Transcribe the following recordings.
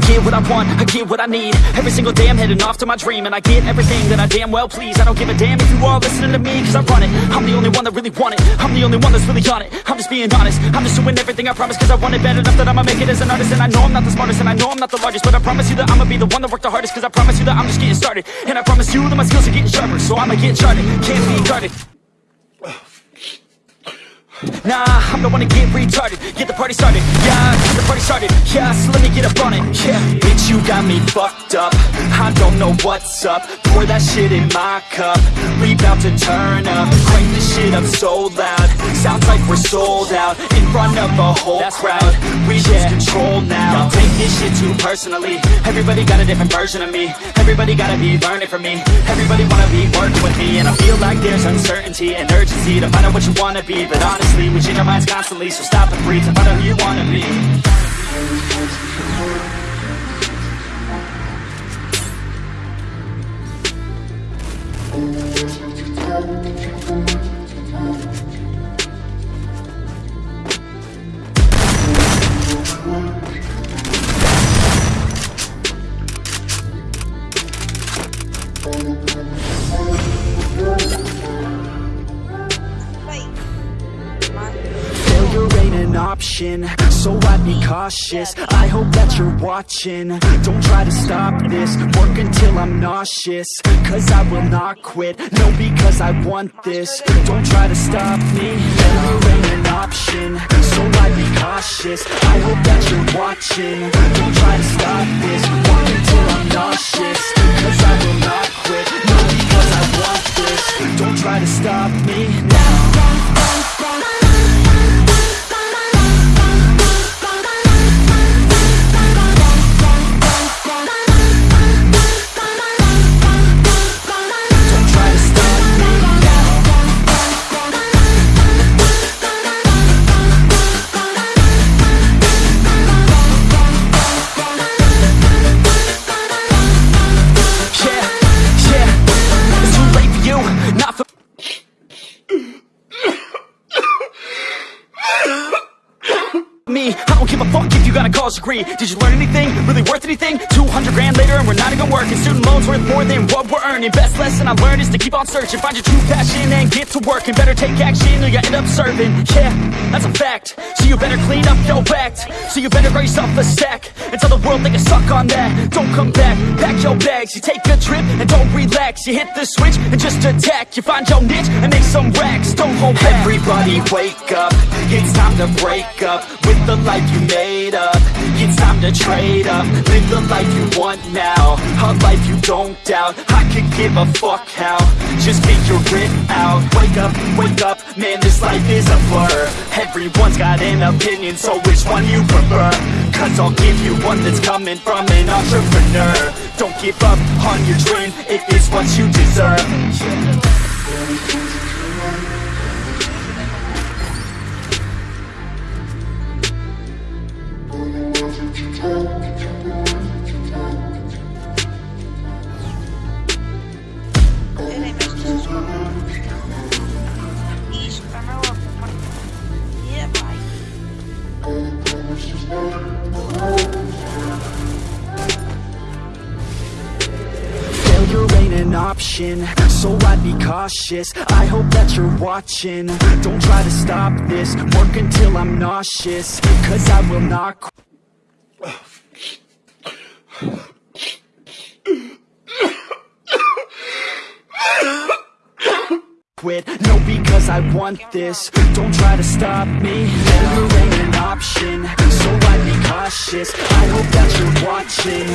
don't get what I want, I get what I need. Every single day I'm heading off to my dream And I get everything that I damn well please. I don't give a damn if you all listening to me Cause I run it, I'm the only one that really want it. I'm the only one that's really on it, I'm just being honest. I'm just doing everything I promise cause I want it bad enough That I'ma make it as an artist. And I know I'm not the smartest and I know I'm not the largest But I promise you that I'ma be the one that worked the hardest Cause I promise you that I'm just getting started. And I promise you that my skills are getting sharper So I'ma get charted, can't be guarded Nah, I'm the one to get retarded. Get the party started, yeah, get the party started. Yeah, so let me get up on it, yeah. Bitch, you got me fucked up. I don't know what's up. Pour that shit in my cup. We bout to turn up. Crank this shit up so loud. Sounds like we're sold out In front of a whole That's crowd. We lose control now this shit too personally. Everybody got a different version of me. Everybody gotta be learning from me. Everybody wanna be working with me. And I feel like there's uncertainty and urgency To find out what you wanna be. But honestly, we change our minds constantly. So stop and breathe and find out who you wanna be option, so I'd be cautious. I hope that you're watching, don't try to stop this. Work until I'm nauseous, cause I will not quit. No, because I want this, don't try to stop me. Failure ain't an option, so I'd be cautious. I hope that you're watching, don't try to college degree. Did you learn anything? Really worth anything? 200 grand later and we're not even working. Student loans worth more than what we're earning. Best lesson I learned is to keep on searching. Find your true passion and get to work And better take action or you end up serving. Yeah, that's a fact. So you better clean up your act. So you better grow up a stack And tell the world they can suck on that. Don't come back, pack your bags. You take a trip and don't relax. You hit the switch and just attack. You find your niche and make some racks. Don't hold back. Everybody wake up. It's time to break up With the life you made up It's time to trade up. Live the life you want now. A life you don't doubt. I could give a fuck how. Just figure it out. Wake up, wake up. Man, this life is a blur. Everyone's got an opinion So which one you prefer? Cause I'll give you one that's coming from an entrepreneur. Don't give up on your dream It is what you deserve option, so I'd be cautious. I hope that you're watching, don't try to stop this. Work until I'm nauseous, cause I will not qu- quit. No, because I want this. Don't try to stop me. Failure ain't an option. So I'd be cautious. I hope that you're watching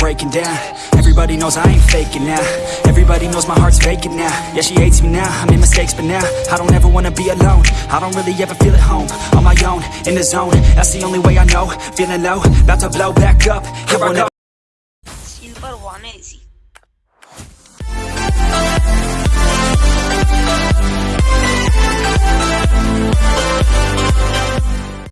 breaking down. Everybody knows I ain't faking now. Everybody knows my heart's vacant now. Yeah, she hates me now, I made mistakes but now I don't ever wanna be alone. I don't really ever feel at home On my own, in the zone. That's the only way I know. Feeling low, about to blow back up. Here I go. Silver 180